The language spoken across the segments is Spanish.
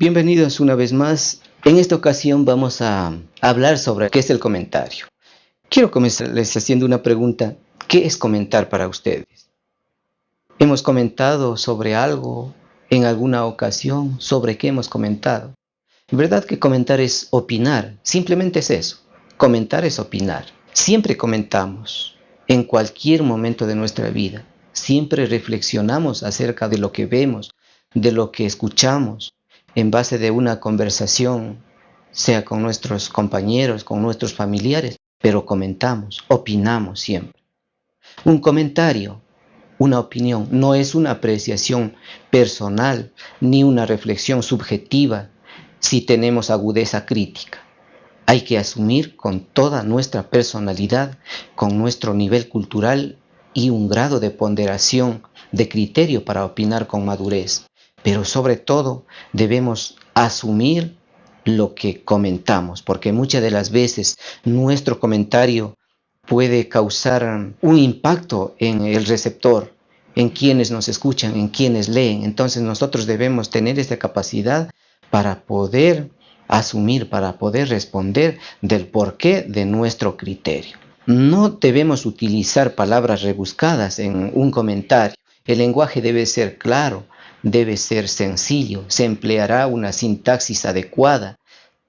Bienvenidos una vez más. En esta ocasión vamos a hablar sobre qué es el comentario. Quiero comenzarles haciendo una pregunta. ¿Qué es comentar para ustedes? ¿Hemos comentado sobre algo en alguna ocasión? ¿Sobre qué hemos comentado? ¿Verdad que comentar es opinar? Simplemente es eso. Comentar es opinar. Siempre comentamos en cualquier momento de nuestra vida. Siempre reflexionamos acerca de lo que vemos, de lo que escuchamos, en base de una conversación, sea con nuestros compañeros, con nuestros familiares, pero comentamos, opinamos siempre. Un comentario, una opinión, no es una apreciación personal ni una reflexión subjetiva si tenemos agudeza crítica. Hay que asumir con toda nuestra personalidad, con nuestro nivel cultural y un grado de ponderación, de criterio para opinar con madurez. Pero sobre todo debemos asumir lo que comentamos, porque muchas de las veces nuestro comentario puede causar un impacto en el receptor, en quienes nos escuchan, en quienes leen. Entonces nosotros debemos tener esa capacidad para poder asumir, para poder responder del porqué de nuestro criterio. No debemos utilizar palabras rebuscadas en un comentario. El lenguaje debe ser claro, debe ser sencillo, se empleará una sintaxis adecuada,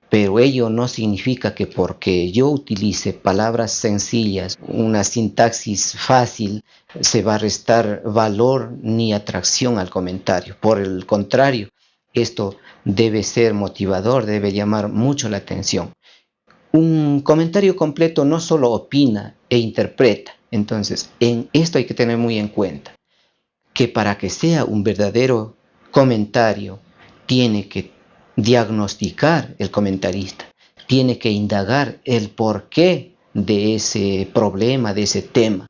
pero ello no significa que porque yo utilice palabras sencillas, una sintaxis fácil, se va a restar valor ni atracción al comentario. Por el contrario, esto debe ser motivador, debe llamar mucho la atención. Un comentario completo no solo opina e interpreta, entonces en esto hay que tener muy en cuenta que para que sea un verdadero comentario, tiene que diagnosticar el comentarista, tiene que indagar el porqué de ese problema, de ese tema,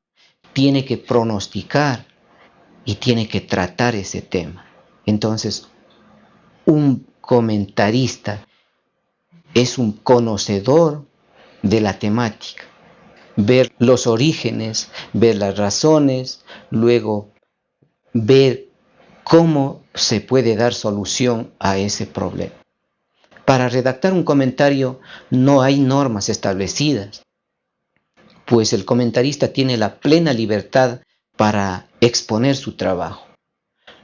tiene que pronosticar y tiene que tratar ese tema. Entonces, un comentarista es un conocedor de la temática, ver los orígenes, ver las razones, luego ver cómo se puede dar solución a ese problema. Para redactar un comentario no hay normas establecidas, pues el comentarista tiene la plena libertad para exponer su trabajo.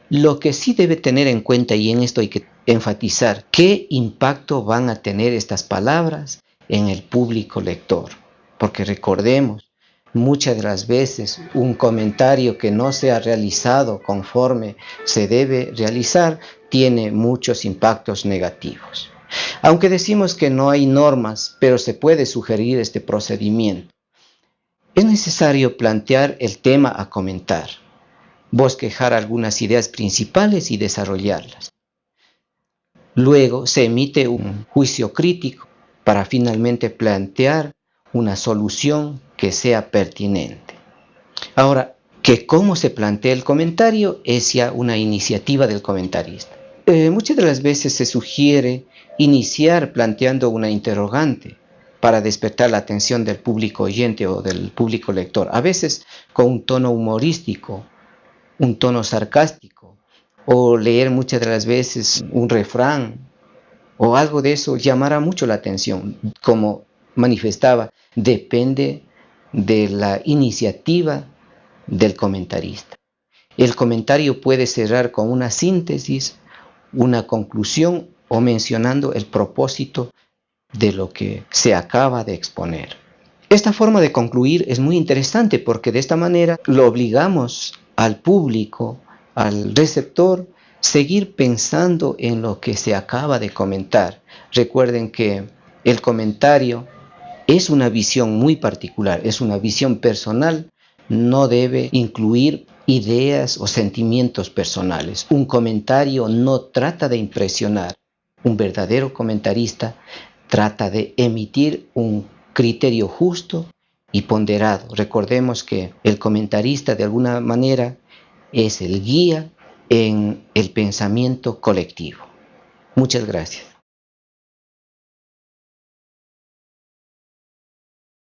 Lo que sí debe tener en cuenta, y en esto hay que enfatizar, qué impacto van a tener estas palabras en el público lector. Porque recordemos, Muchas de las veces un comentario que no se ha realizado conforme se debe realizar tiene muchos impactos negativos. Aunque decimos que no hay normas, pero se puede sugerir este procedimiento. Es necesario plantear el tema a comentar, bosquejar algunas ideas principales y desarrollarlas. Luego se emite un juicio crítico para finalmente plantear una solución que sea pertinente. Ahora, que cómo se plantea el comentario es ya una iniciativa del comentarista. Eh, muchas de las veces se sugiere iniciar planteando una interrogante para despertar la atención del público oyente o del público lector, a veces con un tono humorístico, un tono sarcástico, o leer muchas de las veces un refrán o algo de eso llamará mucho la atención, como manifestaba, depende de la iniciativa del comentarista. El comentario puede cerrar con una síntesis, una conclusión o mencionando el propósito de lo que se acaba de exponer. Esta forma de concluir es muy interesante porque de esta manera lo obligamos al público, al receptor, seguir pensando en lo que se acaba de comentar. Recuerden que el comentario es una visión muy particular, es una visión personal, no debe incluir ideas o sentimientos personales. Un comentario no trata de impresionar. Un verdadero comentarista trata de emitir un criterio justo y ponderado. Recordemos que el comentarista de alguna manera es el guía en el pensamiento colectivo. Muchas gracias.